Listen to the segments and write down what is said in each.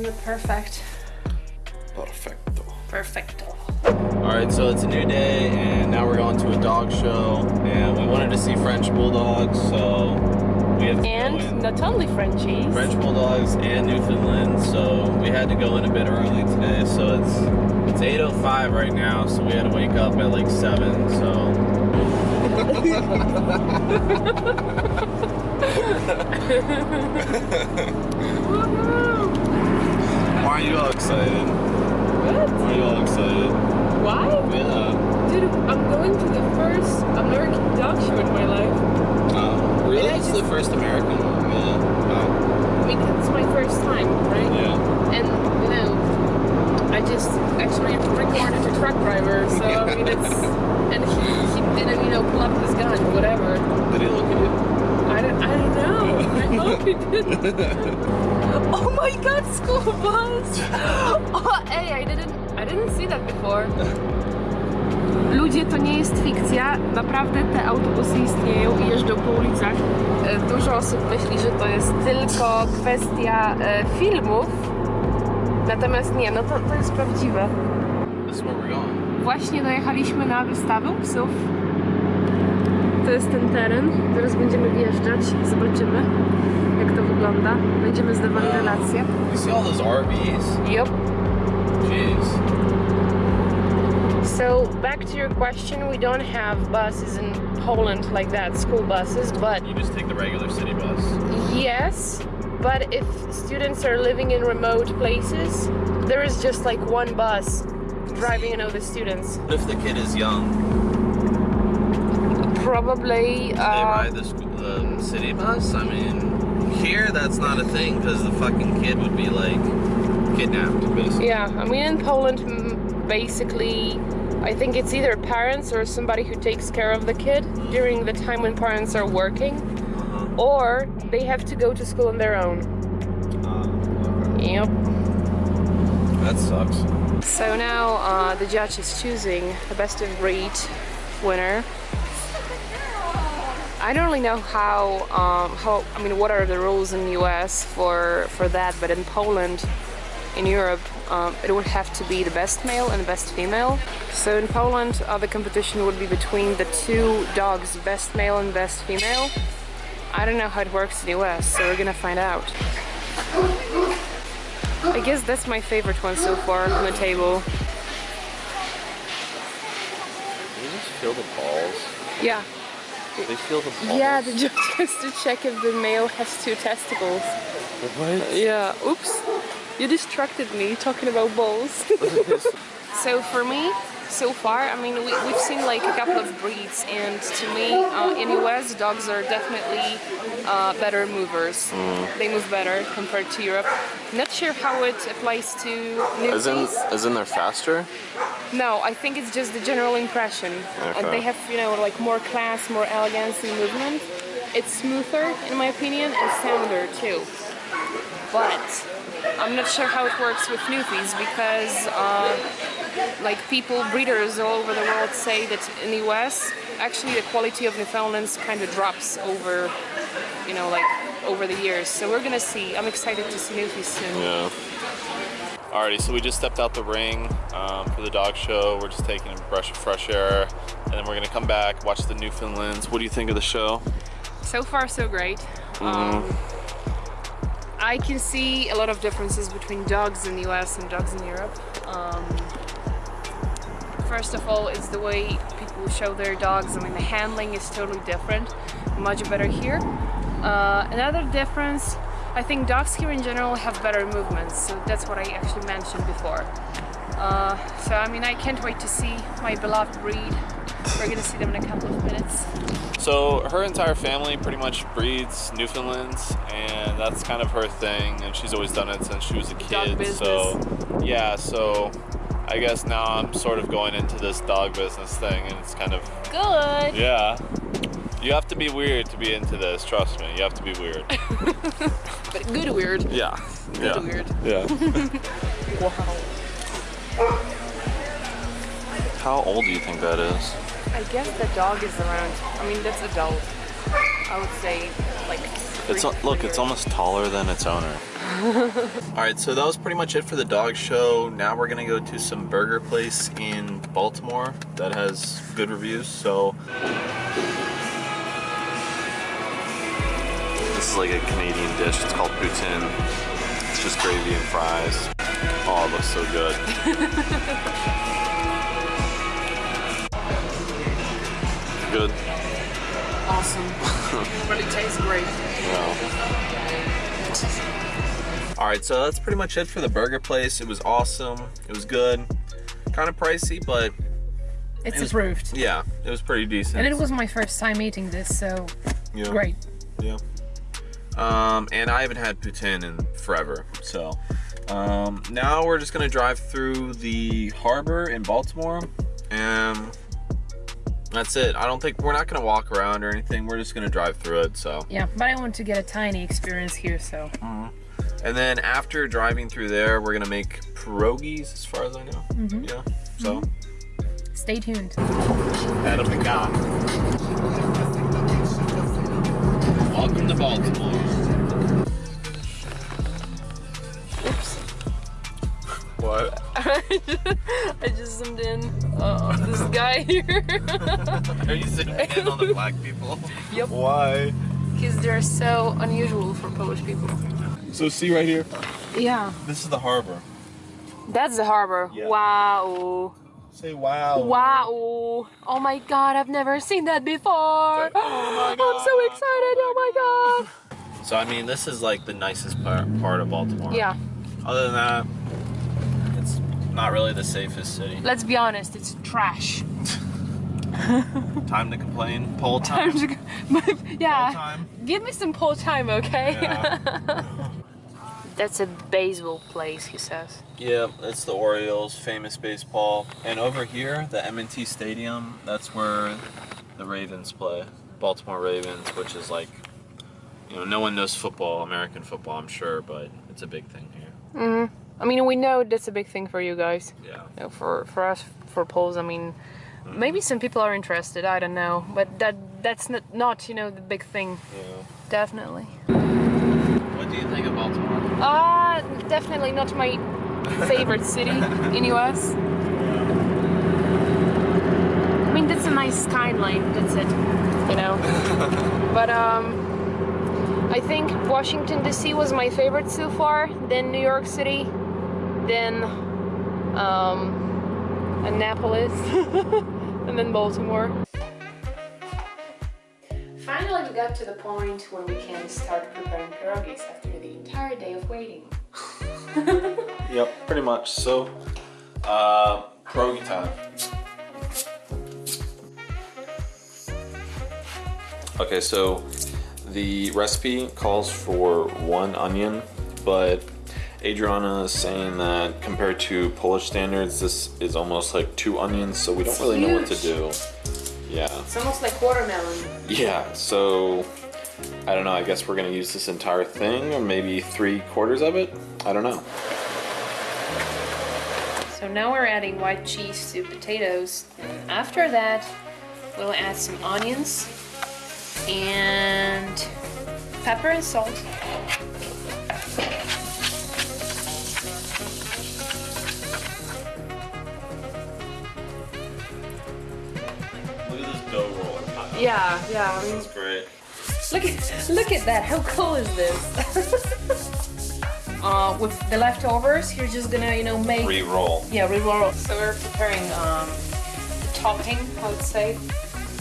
Isn't it perfect? Perfecto. Perfecto. Alright, so it's a new day and now we're going to a dog show and we wanted to see French Bulldogs, so we have And not only Frenchies. French Bulldogs and Newfoundland, so we had to go in a bit early today. So it's it's 8:05 right now, so we had to wake up at like 7. So why are you all excited? What? Why are you all excited? Why? Yeah. Dude, I'm going to the first American dog show in my life. Oh, really? It's just- the first American one. Yeah. I mean, it's my first time, right? Oh, yeah. And, you know, I just actually recorded a truck driver, so I mean, it's. And he, he didn't, you know, pull up his gun, whatever. Did he look at you? I don't, I don't know. I hope he did. Oh my god, school bus! Oh, hey, I didn't, I didn't see that before. Ludzie, to nie jest fikcja, naprawdę te autobusy istnieją i jeżdżą po ulicach. E, Dużo osób myśli, że to jest tylko kwestia e, filmów, natomiast nie, no to, to jest prawdziwe. Właśnie dojechaliśmy na wystawę psów. To jest ten teren. Zaraz będziemy wjeżdżać. Zobaczymy, jak to wygląda. Będziemy zdawali relacje. You see all those RVs? Yup. Jeez. So back to your question, we don't have buses in Poland like that, school buses, but You just take the regular city bus. yes, but if students are living in remote places, there is just like one bus driving all the students. What if the kid is young? Probably They uh, ride the, sc- the city bus? I mean, here that's not a thing because the fucking kid would be like kidnapped, basically. Yeah, I mean in Poland, basically, I think it's either parents or somebody who takes care of the kid during the time when parents are working, Uh-huh. or they have to go to school on their own. Uh, Yep. that sucks. So now uh, the judge is choosing the best of breed winner. I don't really know how, um, how I mean, what are the rules in the US for, for that, but in Poland, in Europe, um, it would have to be the best male and the best female. So in Poland, uh, the competition would be between the two dogs, best male and best female. I don't know how it works in the US, so we're gonna find out. I guess that's my favorite one so far on the table. They just feel the balls. Yeah. They feel the balls. Yeah, the judge has to check if the male has two testicles. What? Yeah. Oops. You distracted me talking about balls. so for me, so far, I mean, we, we've seen like a couple of breeds, and to me, uh, in the US, dogs are definitely uh, better movers. They move better compared to Europe. Not sure how it applies to new As in, as in they're faster? No, I think it's just the general impression. Uh, Okay. they have, you know, like more class, more elegance in movement. It's smoother, in my opinion, and sounder too. But I'm not sure how it works with Newfies because, uh, like, people, breeders all over the world say that in the US, actually the quality of Newfoundlands kind of drops over, you know, like over the years. So we're gonna see. I'm excited to see Newfies soon. Yeah. Alrighty, so we just stepped out the ring um, for the dog show. We're just taking a brush of fresh air, and then we're gonna come back, watch the Newfoundlands. What do you think of the show? So far, so great. Um, I can see a lot of differences between dogs in the US and dogs in Europe. Um, first of all, it's the way people show their dogs. I mean, the handling is totally different, much better here. Uh, another difference, I think dogs here in general have better movements, so that's what I actually mentioned before. Uh, so, I mean, I can't wait to see my beloved breed. We're gonna see them in a couple of minutes. So her entire family pretty much breeds Newfoundlands, and that's kind of her thing. And she's always done it since she was a kid. So yeah, so I guess now I'm sort of going into this dog business thing, and it's kind of Good! yeah. You have to be weird to be into this. Trust me, you have to be weird. But good weird. Yeah. Good yeah. weird. Yeah. Wow. How old do you think that is? I guess the dog is around, I mean, that's adult. I would say like It's look, it's almost taller than its owner. All right, so that was pretty much it for the dog show. Now we're gonna go to some burger place in Baltimore that has good reviews. So this is like a Canadian dish. It's called poutine. It's just gravy and fries. Oh, it looks so good. good. Awesome. really tastes great. All right, so that's pretty much it for the burger place. It was awesome. It was good. Kind of pricey, but It's It was- approved. yeah, it was pretty decent. And it was my first time eating this, so yeah. great. Yeah. Um, and I haven't had poutine in forever, so um, now we're just gonna drive through the harbor in Baltimore, and that's it. I don't think we're not gonna walk around or anything. We're just gonna drive through it. So, Yeah, but I want to get a tiny experience here, so and then after driving through there, we're gonna make pierogies, as far as I know. Yeah. So. stay tuned. Adam McGowan. Welcome to Baltimore. Oops. What? I just zoomed in. Uh, this guy here. Are you sitting in on the black people? Yep. Why? Because they're so unusual for Polish people. So see right here. Yeah. This is the harbor. That's the harbor. Yeah. Wow. Say wow. Wow. Oh my god, I've never seen that before. Say, "Oh my God! I'm so excited. Oh my god. So I mean, this is like the nicest part, part of Baltimore. Yeah, Other than that, it's not really the safest city. let's be honest, it's trash. Time to complain. Poll time. Time to go. Poll yeah. time. Give me some pole time, okay? Yeah. That's a baseball place, he says. Yeah, it's the Orioles, famous baseball. And over here, the M&T Stadium, that's where the Ravens play. Baltimore Ravens, which is like, you know, no one knows football, American football, I'm sure, but it's a big thing here. Mm-hmm. I mean, we know that's a big thing for you guys. Yeah. You know, for for us, for Poles, I mean, maybe some people are interested. I don't know, but that that's not not you know the big thing. Yeah. Definitely. What do you think of Baltimore? Uh definitely not my favorite city in the US. I mean, that's a nice skyline. That's it. You know. but um. I think Washington D.C. was my favorite so far. Then New York City. Then um, Annapolis. and then Baltimore. Got to the point when we can start preparing pierogies after the entire day of waiting. Yep, pretty much. So, uh, pierogi time. Okay, so the recipe calls for one onion, but Adriana is saying that compared to Polish standards, this is almost like two onions, so we don't It's really know what to do. Yeah. It's almost like watermelon. Yeah, so I don't know. I guess we're gonna use this entire thing, or maybe three quarters of it. I don't know. So now we're adding white cheese to potatoes. And after that, we'll add some onions and pepper and salt. Yeah, yeah. I mean, That's great. look at look at that. How cool is this? uh, with the leftovers, you're just gonna, you know, make Re-roll. Yeah, re-roll. So we're preparing um, the topping, I would say.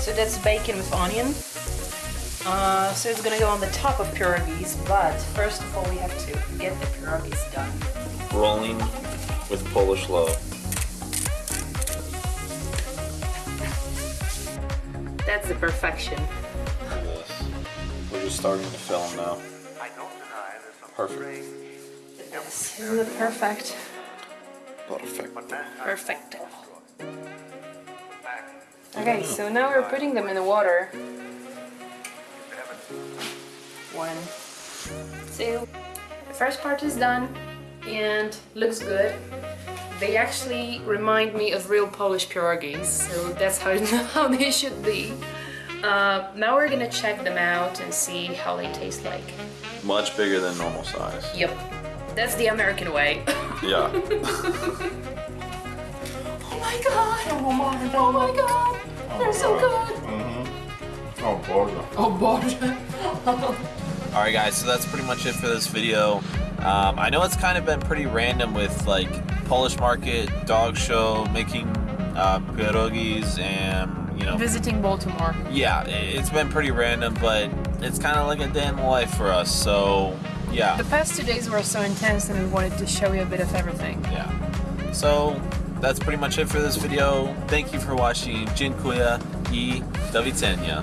So that's bacon with onion. Uh, so it's gonna go on the top of pierogies, but first of all we have to get the pierogies done. Rolling with Polish love. That's the perfection. Look at this. We're just starting to film now. Perfect. Yes, isn't it perfect? Perfect. Perfect. Okay, so now we're putting them in the water. One, two. The first part is done and looks good. They actually remind me of real Polish pierogies, so that's how, how they should be. Uh, now we're gonna check them out and see how they taste like. Much bigger than normal size. Yep. That's the American way. Yeah. oh my god! Oh my god! Oh my god! They're so good! Mhm. Oh, gorgeous. Oh boże! All right, guys. So that's pretty much it for this video. Um, I know it's kind of been pretty random with like Polish market, dog show, making uh, pierogis, and you know, Visiting Baltimore. yeah, it's been pretty random, but it's kind of like a day in the life for us. So yeah, The past two days were so intense and we wanted to show you a bit of everything. yeah. So that's pretty much it for this video. Thank you for watching. Dziękuję i do widzenia.